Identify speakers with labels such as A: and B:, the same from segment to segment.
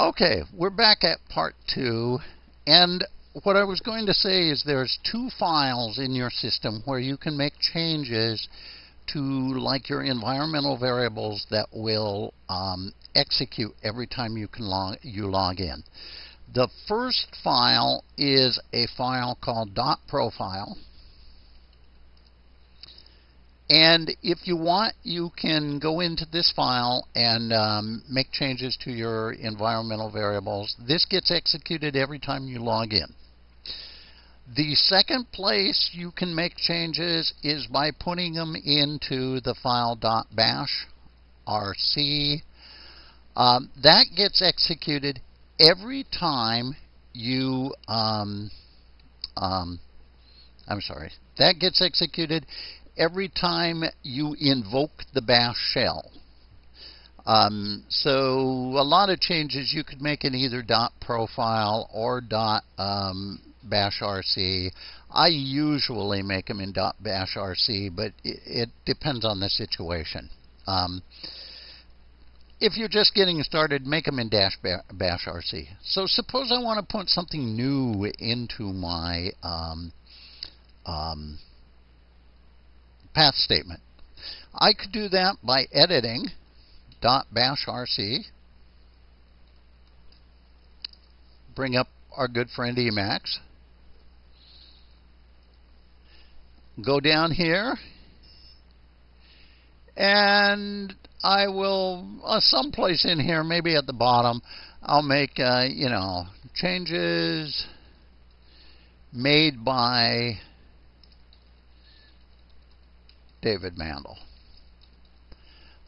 A: Okay, we're back at part two. And what I was going to say is there's two files in your system where you can make changes to like your environmental variables that will um, execute every time you can log, you log in. The first file is a file called dot .profile. And if you want, you can go into this file and um, make changes to your environmental variables. This gets executed every time you log in. The second place you can make changes is by putting them into the file rc. Um, that gets executed every time you, um, um, I'm sorry, that gets executed every time you invoke the bash shell. Um, so a lot of changes you could make in either dot .profile or dot um, .bashrc. I usually make them in .bashrc, but it, it depends on the situation. Um, if you're just getting started, make them in dash bash rc. So suppose I want to put something new into my um, um, path statement. I could do that by editing .bash rc, bring up our good friend Emacs, go down here, and I will, uh, someplace in here, maybe at the bottom, I'll make, uh, you know, changes made by David Mandel.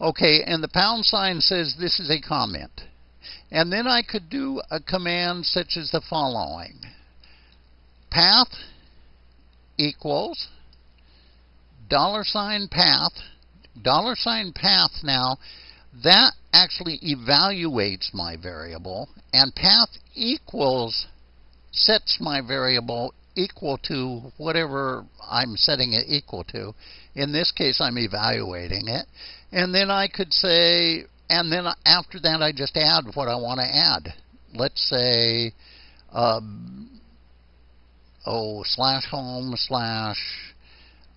A: Okay, and the pound sign says this is a comment. And then I could do a command such as the following. Path equals dollar sign path dollar sign path now, that actually evaluates my variable, and path equals sets my variable equal to whatever I'm setting it equal to. In this case, I'm evaluating it. And then I could say, and then after that, I just add what I want to add. Let's say, um, oh, slash home slash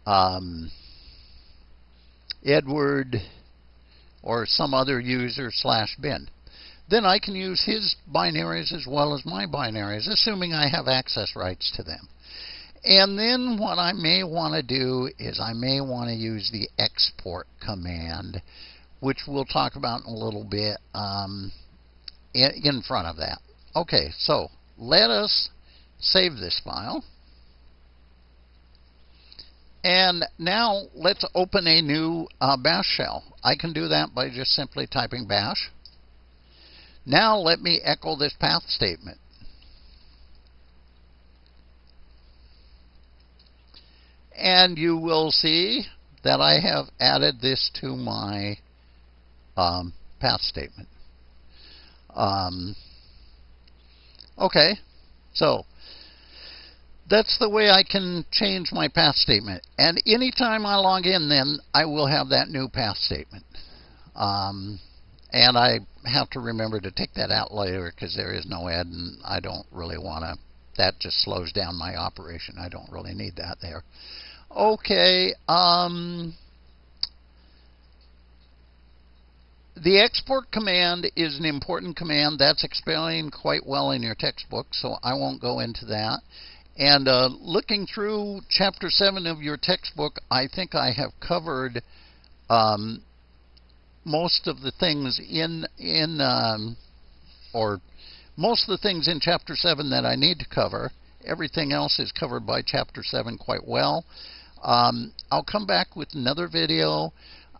A: um, Edward or some other user slash bin. Then I can use his binaries as well as my binaries, assuming I have access rights to them. And then what I may want to do is I may want to use the export command, which we'll talk about in a little bit um, in front of that. Okay, so let us save this file. And now let's open a new uh, bash shell. I can do that by just simply typing bash. Now let me echo this path statement. And you will see that I have added this to my um, path statement. Um, okay, so that's the way I can change my path statement. And anytime I log in, then I will have that new path statement. Um, and I have to remember to take that out later because there is no ed, and I don't really want to. That just slows down my operation. I don't really need that there. Okay. Um, the export command is an important command. That's explained quite well in your textbook, so I won't go into that. And uh, looking through chapter 7 of your textbook, I think I have covered um, most of the things in, in um, or most of the things in chapter 7 that I need to cover. Everything else is covered by chapter 7 quite well. Um, I'll come back with another video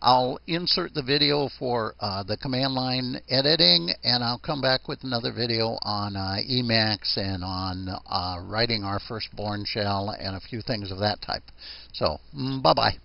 A: I'll insert the video for uh, the command line editing, and I'll come back with another video on uh, Emacs and on uh, writing our first Bourne shell and a few things of that type. So, mm, bye-bye.